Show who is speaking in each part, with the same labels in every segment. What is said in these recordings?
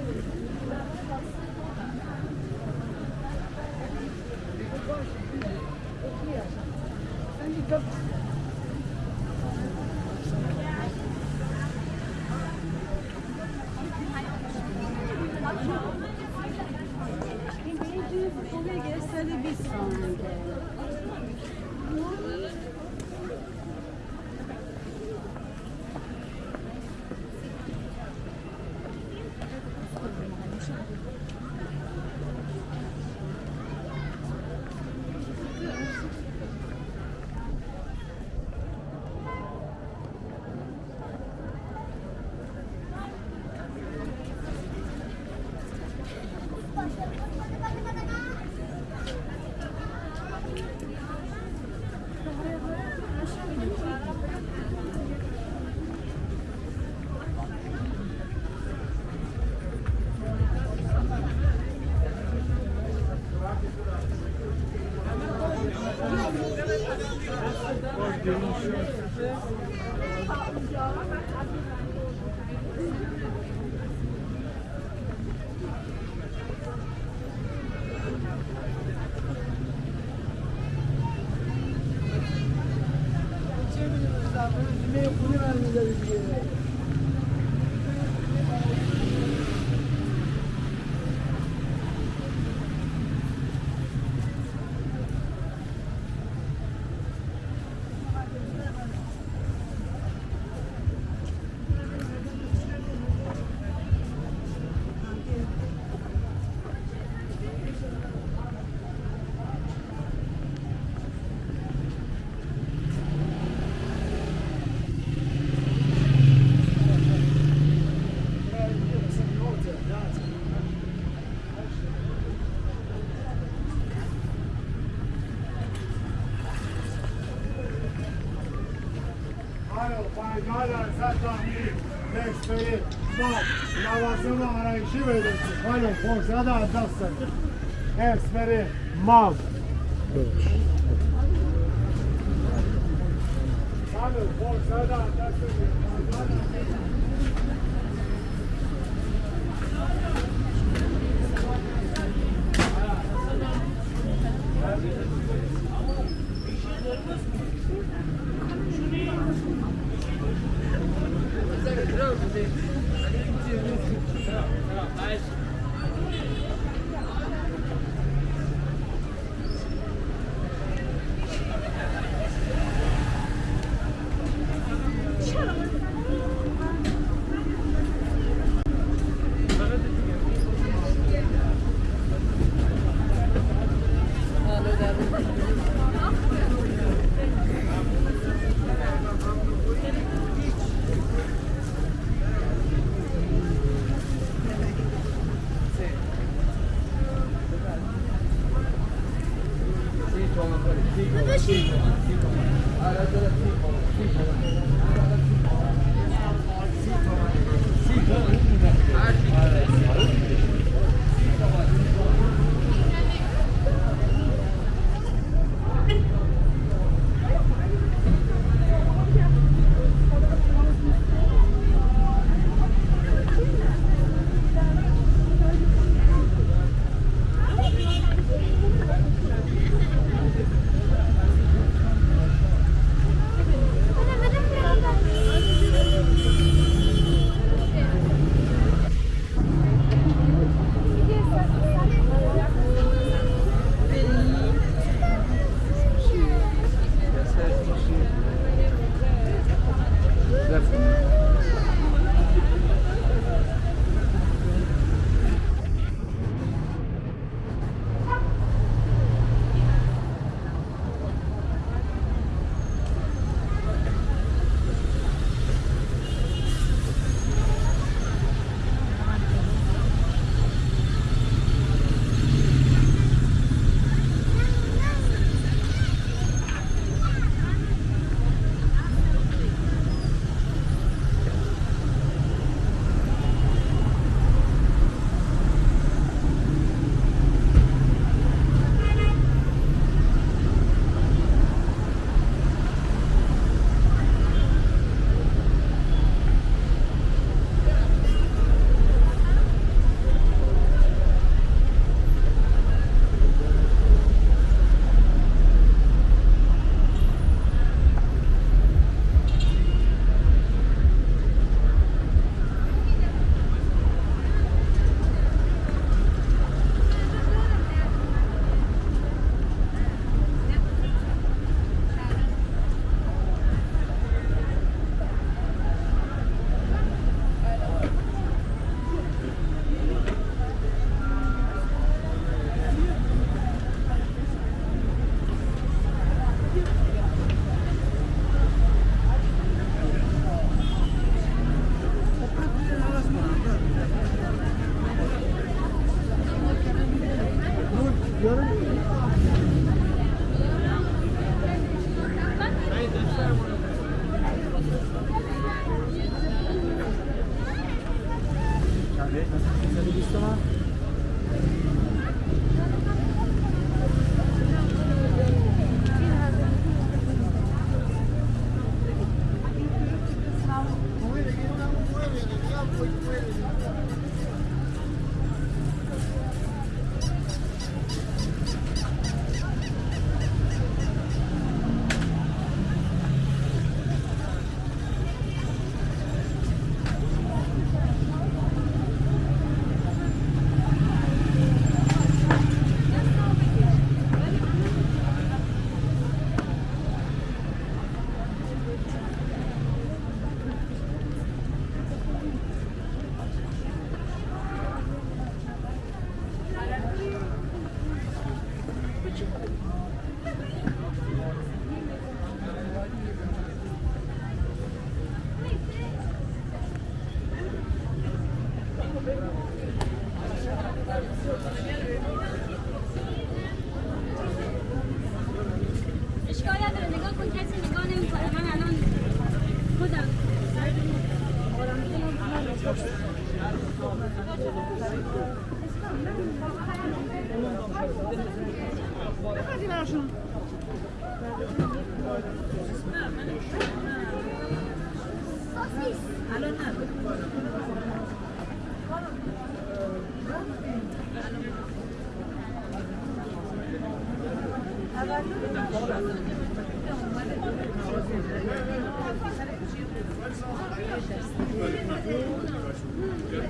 Speaker 1: Alo, lavasını arayışı verirsin. Alo, korsa da adasın. Esmeri, mal. Alo, korsa da adasın.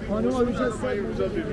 Speaker 2: Hanıma bir şey sayın
Speaker 3: güzel bir.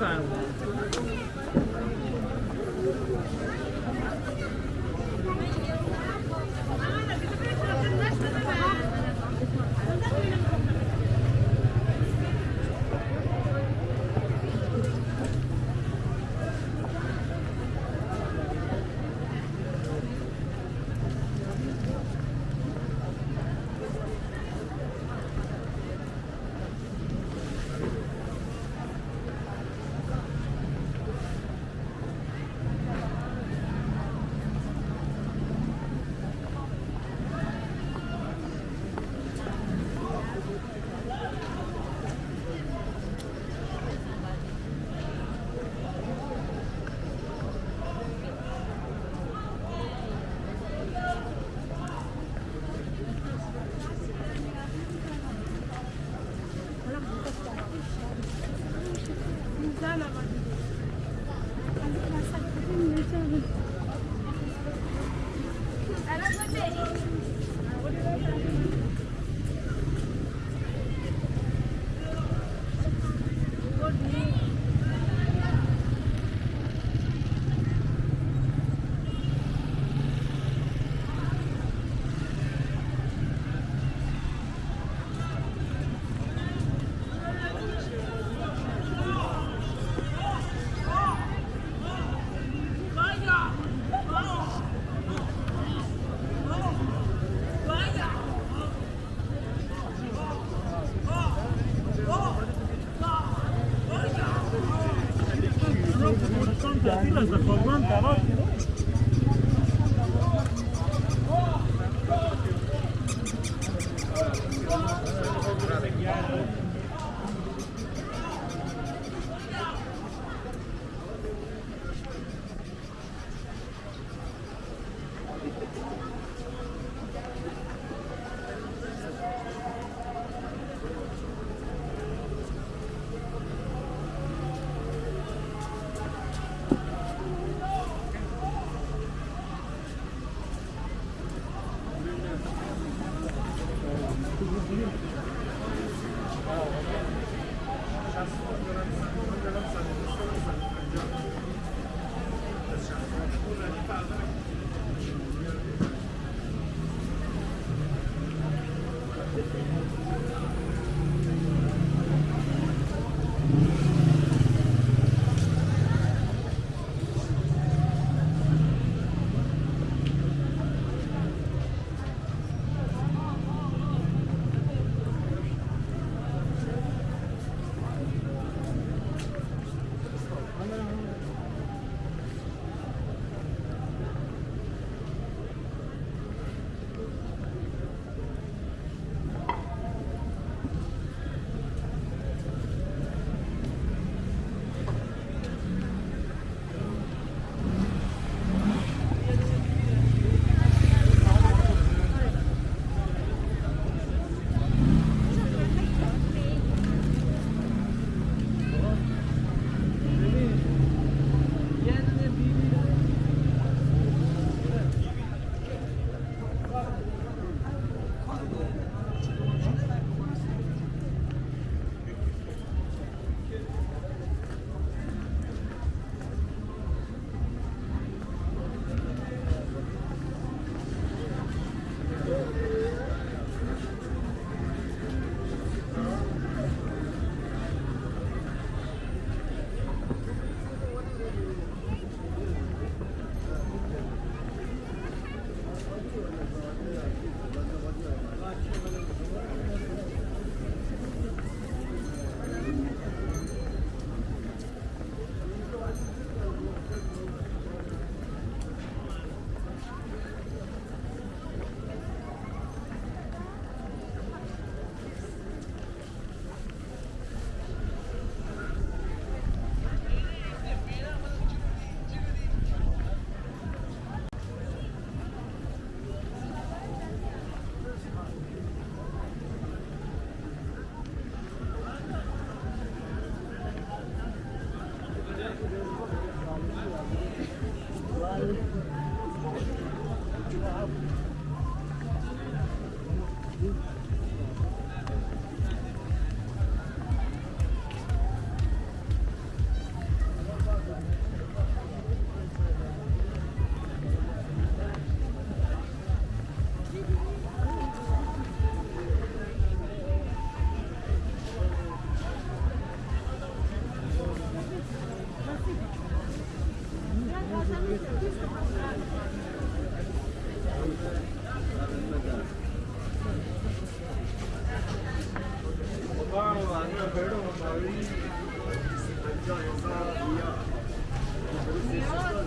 Speaker 3: Lütfen. Gel Son,
Speaker 1: te pilas
Speaker 2: de colgante,
Speaker 3: Thank
Speaker 1: you. Başla.
Speaker 3: Jai Sadhu, Jai Sadhu,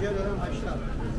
Speaker 3: Jai Sadhu,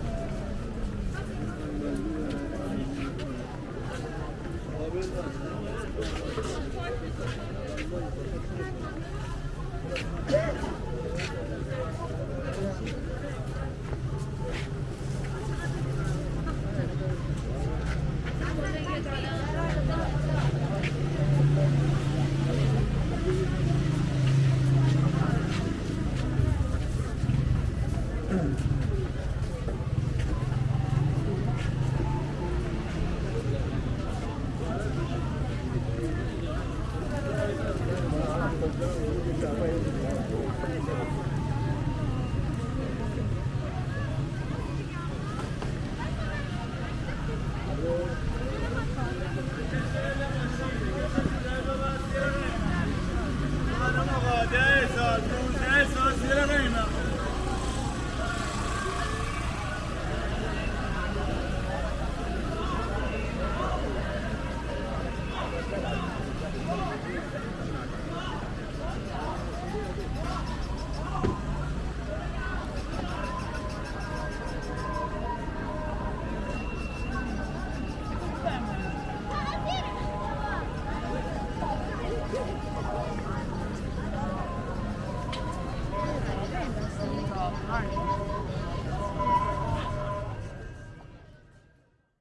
Speaker 3: なるほど。